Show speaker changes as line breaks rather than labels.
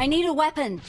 I need a weapon.